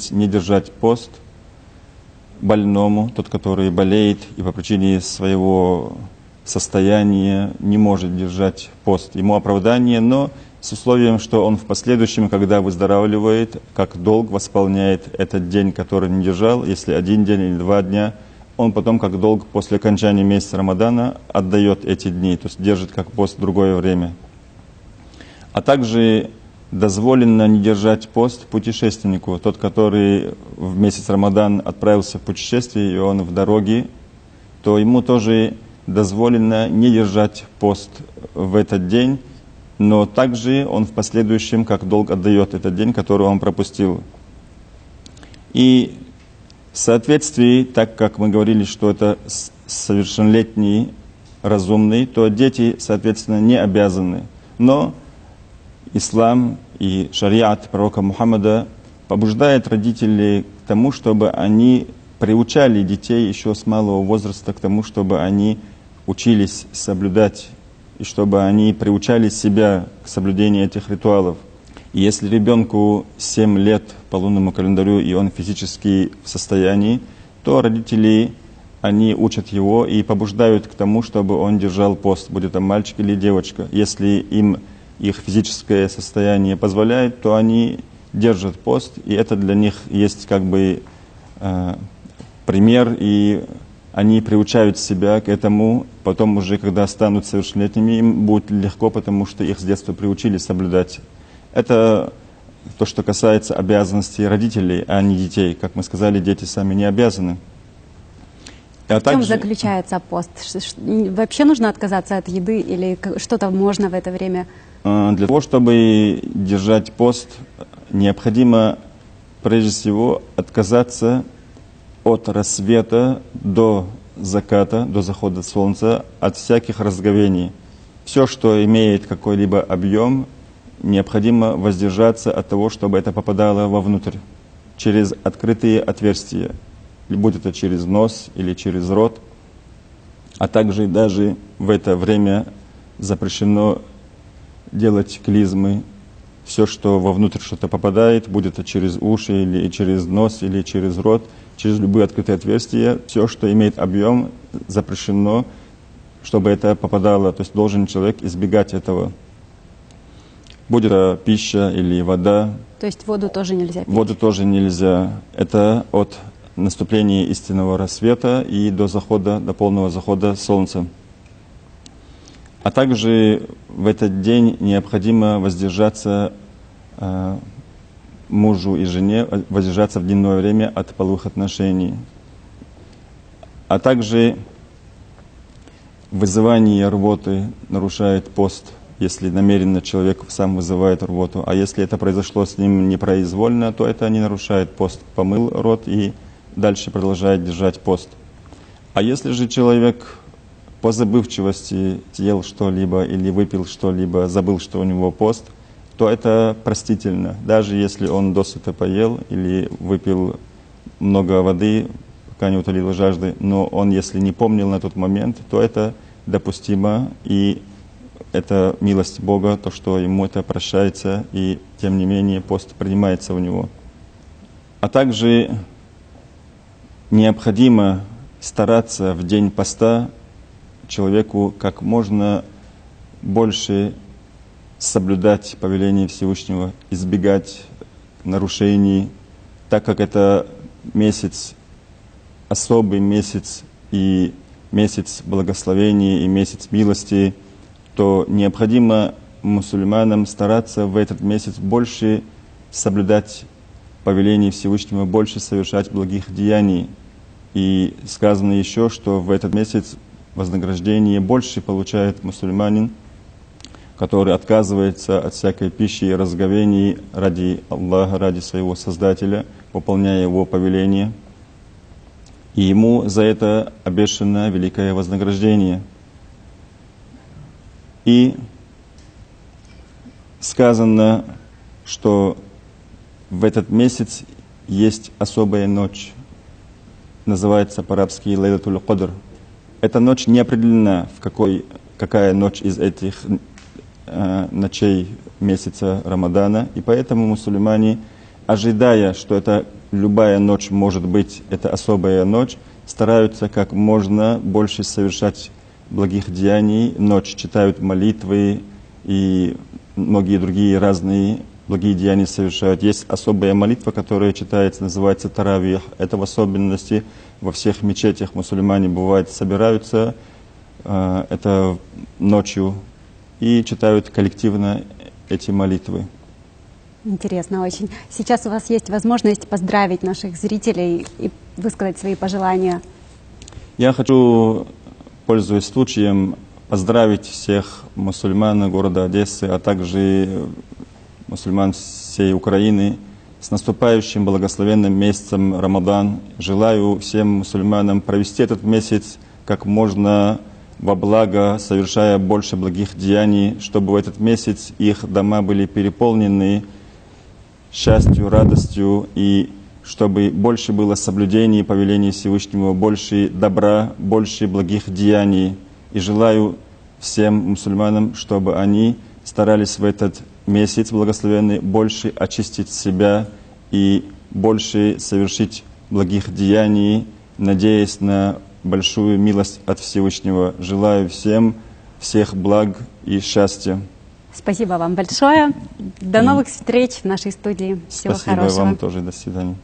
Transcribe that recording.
месяц не держать пост больному, тот, который болеет и по причине своего состояния не может держать пост. Ему оправдание, но с условием, что он в последующем, когда выздоравливает, как долг восполняет этот день, который не держал, если один день или два дня, он потом как долг после окончания месяца Рамадана отдает эти дни, то есть держит как пост другое время. А также дозволено не держать пост путешественнику, тот, который в месяц Рамадан отправился в путешествие, и он в дороге, то ему тоже дозволено не держать пост в этот день, но также он в последующем как долг отдает этот день, который он пропустил. И в соответствии, так как мы говорили, что это совершеннолетний разумный, то дети, соответственно, не обязаны. Но ислам и шариат пророка Мухаммада побуждает родителей к тому, чтобы они приучали детей еще с малого возраста к тому, чтобы они учились соблюдать и чтобы они приучали себя к соблюдению этих ритуалов. И если ребенку 7 лет по лунному календарю, и он физически в состоянии, то родители, они учат его и побуждают к тому, чтобы он держал пост, будет там мальчик или девочка. Если им их физическое состояние позволяет, то они держат пост, и это для них есть как бы э, пример и они приучают себя к этому, потом уже, когда станут совершеннолетними, им будет легко, потому что их с детства приучили соблюдать. Это то, что касается обязанностей родителей, а не детей. Как мы сказали, дети сами не обязаны. А в также... чем заключается пост? Вообще нужно отказаться от еды или что-то можно в это время? А, для того, чтобы держать пост, необходимо прежде всего отказаться от рассвета до заката, до захода солнца, от всяких разговений. Все, что имеет какой-либо объем, необходимо воздержаться от того, чтобы это попадало вовнутрь, через открытые отверстия, будь это через нос или через рот, а также даже в это время запрещено делать клизмы, все, что вовнутрь что-то попадает, будет это через уши или через нос или через рот – через любые открытые отверстия. Все, что имеет объем, запрещено, чтобы это попадало. То есть должен человек избегать этого. Будет это пища или вода. То есть воду тоже нельзя пить? Воду тоже нельзя. Это от наступления истинного рассвета и до захода, до полного захода солнца. А также в этот день необходимо воздержаться э, мужу и жене воздержаться в дневное время от половых отношений. А также вызывание рвоты нарушает пост, если намеренно человек сам вызывает рвоту. А если это произошло с ним непроизвольно, то это не нарушает пост. Помыл рот и дальше продолжает держать пост. А если же человек по забывчивости съел что-либо или выпил что-либо, забыл, что у него пост – то это простительно. Даже если он досыта поел или выпил много воды, пока не утолил жажды, но он, если не помнил на тот момент, то это допустимо, и это милость Бога, то, что ему это прощается, и тем не менее пост принимается у него. А также необходимо стараться в день поста человеку как можно больше соблюдать повеление Всевышнего, избегать нарушений, так как это месяц, особый месяц и месяц благословения и месяц милости, то необходимо мусульманам стараться в этот месяц больше соблюдать повеление Всевышнего, больше совершать благих деяний. И сказано еще, что в этот месяц вознаграждение больше получает мусульманин – который отказывается от всякой пищи и разговений ради Аллаха, ради своего Создателя, выполняя Его повеление. И ему за это обещано великое вознаграждение. И сказано, что в этот месяц есть особая ночь, называется по-арабски Лейлатуль Кадр. Эта ночь не определена, в какой, какая ночь из этих Э, ночей месяца Рамадана, и поэтому мусульмане, ожидая, что это любая ночь может быть, это особая ночь, стараются как можно больше совершать благих деяний, ночь читают молитвы и многие другие разные благие деяния совершают. Есть особая молитва, которая читается, называется Таравих. Это в особенности во всех мечетях мусульмане бывает собираются, э, это ночью, и читают коллективно эти молитвы. Интересно очень. Сейчас у вас есть возможность поздравить наших зрителей и высказать свои пожелания. Я хочу, пользуясь случаем, поздравить всех мусульман города Одессы, а также мусульман всей Украины с наступающим благословенным месяцем Рамадан. Желаю всем мусульманам провести этот месяц как можно во благо, совершая больше благих деяний, чтобы в этот месяц их дома были переполнены счастью, радостью, и чтобы больше было соблюдений повелений Всевышнего, больше добра, больше благих деяний. И желаю всем мусульманам, чтобы они старались в этот месяц благословенный больше очистить себя и больше совершить благих деяний, надеясь на большую милость от Всевышнего. Желаю всем всех благ и счастья. Спасибо вам большое. До новых встреч в нашей студии. Всего Спасибо хорошего. вам тоже. До свидания.